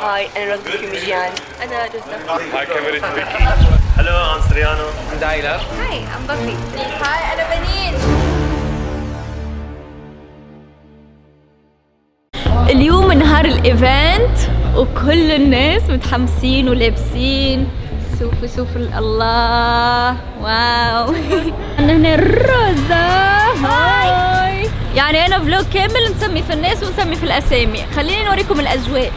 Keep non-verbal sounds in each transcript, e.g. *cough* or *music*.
هاي أنا رغدة كيميجيان أنا جوزة هاي كاميرا بيكي هلو ام سريانو دايلر هاي ام بكري هاي أنا بنين. اليوم نهار الإيفنت وكل الناس متحمسين ولابسين. شوفوا شوفوا الله. واو. *laughs* عندنا هنا الروزا هاي. يعني أنا فلوج كامل نسمي في الناس ونسمي في الأسامي. خليني نوريكم الأجواء.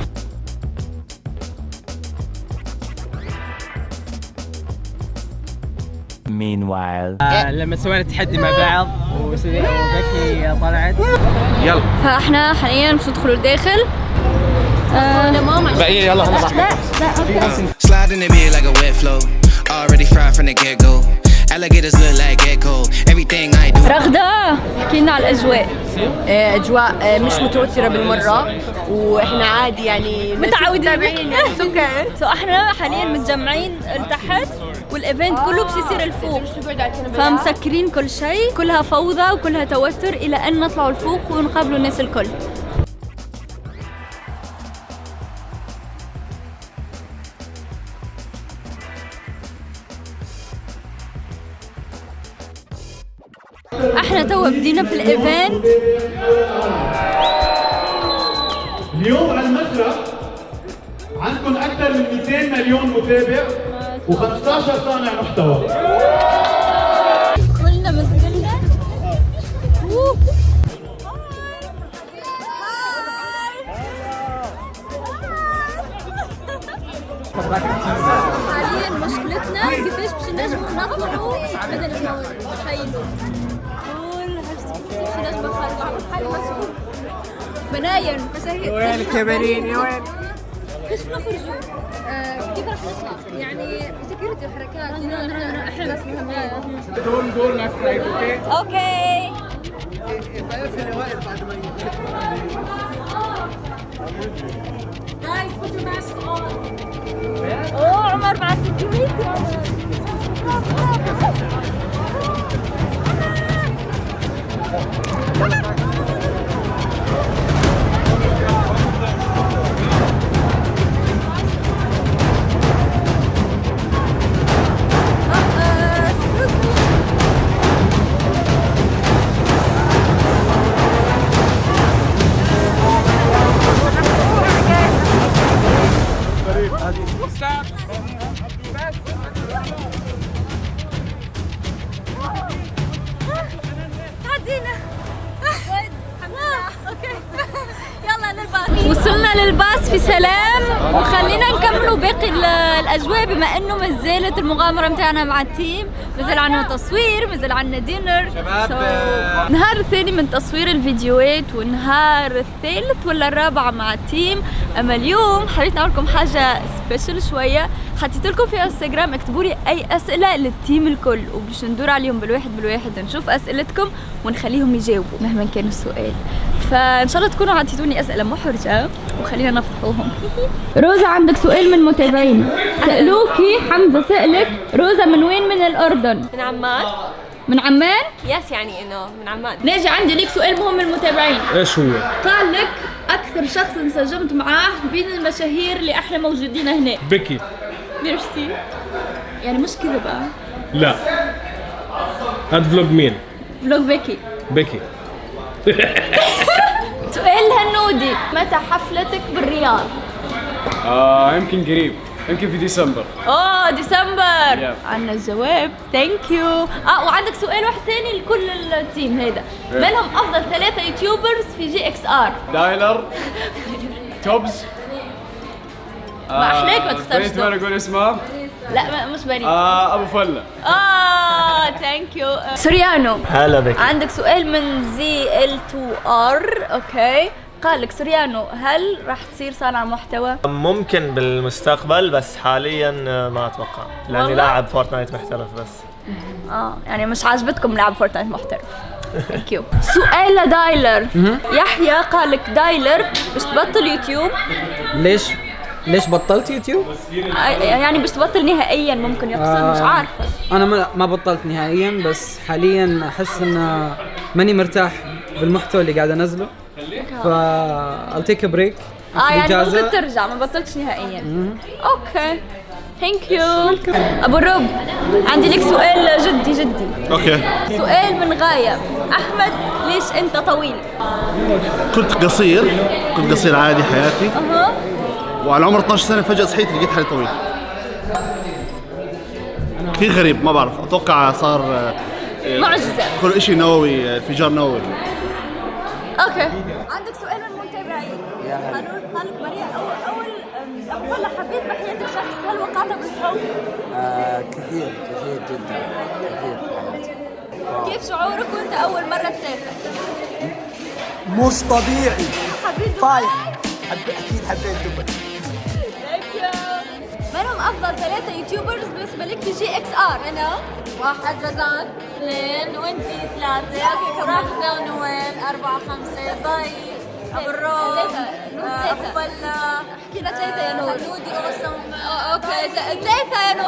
Meanwhile. آه لما سوينا تحدي مع بعض وبكي طلعت يلا فاحنا حاليا مش ندخلوا الداخل آه بقية يلا هلا Slide in the bed like a wet flow. Already fried from the get go. Alligators look like gecko. Everything I do. رغدة. احكي لنا على الأجواء. أجواء آه، مش متوترة بالمرة. وإحنا عادي يعني متعودين. متابعين يعني. so *laughs* إحنا حاليا متجمعين لتحت وال event كله بس يصير لفوق فمسكرين كل شيء كلها فوضى وكلها توتر إلى أن نطلعوا لفوق ونقابلوا الناس الكل. إحنا تو بدينا في ال event اليوم على المسرح عندكم أكثر من 200 مليون متابع و15 صانع محتوى. كلنا مسكنا حاليا مشكلتنا كيفاش باش نجموا نطلعوا بدل ما نخيلوا كل نجم نخلعوا حالي مسؤول بنايم مساهي وين الكاميرين يا وين كيف نخرجوا؟ كيف راح نطلع؟ يعني سكيورتي الحركات إحنا ناس مهمين دول دول ناس أوكي أوكي اوه عمر مع السكيورتي عدينا وصلنا للباص في سلام. وخلينا نكملوا باقي ال- الأجواء بما إنه ما زالت المغامرة متاعنا مع ال team. مازال عندنا تصوير مازال عندنا dinner شباب، So, آه. النهار الثاني من تصوير الفيديوهات والنهار الثالث ولا الرابع مع ال team. أما اليوم حبيت نعمل لكم حاجة special شوية. حطيت لكم في انستغرام اكتبوا لي أي أسئلة لل team الكل وباش ندور عليهم بالواحد بالواحد نشوف أسئلتكم ونخليهم يجاوبوا مهما كان السؤال. فإن شاء الله تكونوا عطيتوني أسئلة محرجة وخلينا نفضحوهم *laughs* روزا عندك سؤال من متابعين. سألوكي حمزة سألك. روزا من وين؟ من الأردن. من عمان. من عمان؟ يس يعني إنه من عمان. ناجي عندي ليك سؤال مهم من المتابعين. إيش هو؟ قال لك أكثر شخص انسجمت معاه بين المشاهير اللي إحنا موجودين هنا. بيكي ميرسي يعني مش كذا بقى. لا. هاد vlog مين؟ فلوج بيكي بيكي *laughs* سؤال هنودي. متى حفلتك بالرياض؟ آه يمكن قريب. يمكن في ديسمبر. اوه ديسمبر. Yep. عندنا الجواب. thank you آه وعندك سؤال واحد ثاني لكل ال team هذا. من هم أفضل ثلاثة YouTubers في GXR دايلر توبز. ما أحلاك ما تختارش بنت ما. أقول اسمها لا ما- مش بريء آه أبو فلة. آه thank you سوريانو. هلا بك. عندك سؤال من زي ال 2 ار okay قال لك سوريانو هل راح تصير صانع محتوى؟ ممكن بالمستقبل بس حاليا ما أتوقع. لأني؟ لاعب Fortnite محترف بس. آه يعني مش عاجبتكم لعب Fortnite محترف. thank you سؤال لدايلر. يحيى قال لك دايلر مش تبطل يوتيوب؟ ليش؟ ليش بطلت يوتيوب؟ آه، يعني مش تبطل نهائيا ممكن يقصد مش آه. عارفة. أنا ما ما بطلت نهائيا بس حاليا أحس ان ماني مرتاح بالمحتوى اللي قاعد أنزله. ف I'll take a break. آه يعني. ممكن ترجع ما بطلتش نهائيا. okay. thank you أبو الرب عندي لك سؤال جدي جدي. okay. سؤال من غاية أحمد ليش أنت طويل؟ كنت قصير. كنت قصير عادي حياتي. أها. وعلى عمر 12 سنة فجأة صحيت لقيت حالي طويل. كثير غريب ما بعرف. أتوقع صار آه، معجزة. كل شيء نووي آه، انفجار نووي. okay. عندك سؤال من المتابعين هل هل مريع اول أول مرة حبيت بحياتك شخص هل وقعت بالحب؟ كثير كثير جدا كثير. كيف شعورك وأنت أول مرة تسافر؟ مش طبيعي. حبيت دبي؟ طايح حب... أكيد حبيت دبي. منهم أفضل ثلاثة يوتيوبرز بالنسبة لك في GXR. أنا واحد رزان. اثنين وانتي ثلاثة. رغدة ونوال أربعة خمسة. ضي أبو الروم. آه، أبو فلا. أحكي لنا ثلاثة يا نور. حدودي أوسم. أوكي. ثلاثة يا نور.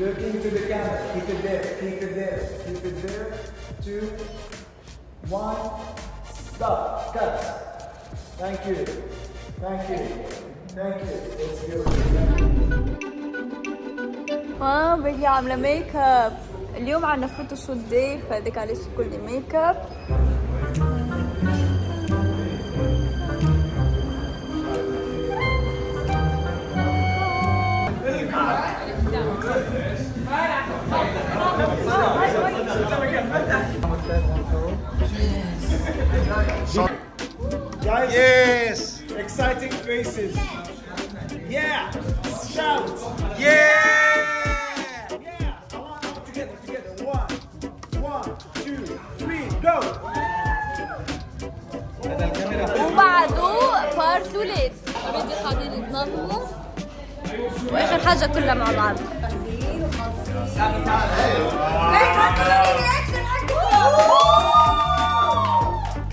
Looking to the camera. Keep it there. Keep it there. Keep it there. Two, one. Stop. Cut. Thank you. Thank you. Thank you. Let's go. آه بيجي عاملة ميك اب اليوم عنا فوتوشوت داي فهذاك علاش كلي ميك اب faces. Yeah! Shout! Yeah! Yeah! I want all together, together. One, one, two, three, go! وبعده بارت ولاد اوريدي قاعدين يتنظموا واخر حاجة كلها مع بعض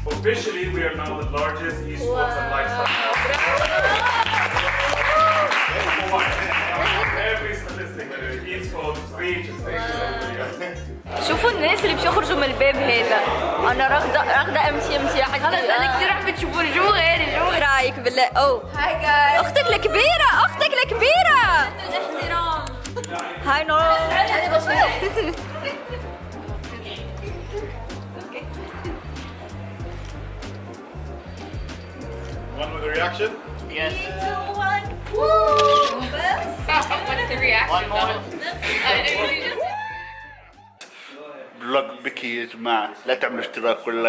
Officially, we are now the largest esports and lifestyle. شوفوا الناس اللي بيخرجوا من الباب هذا. أنا راغده راغده امشي أمشي حق خلص أنا كثير عم بتشوفوا الجو غير الجو. غير رأيك بالله؟ أو. هاي جايز أختك الكبيرة أختك الكبيرة. الاحترام هاي نور One with a reaction? بلوج *laughs* بكي يا جماعة. لا تعملوا اشتراك *laughs* ولا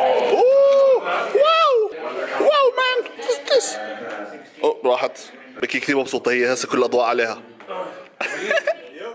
واو! واو مان. راحت. بكي كثير مبسوطة هي هسه كل الأضواء عليها. *laughs*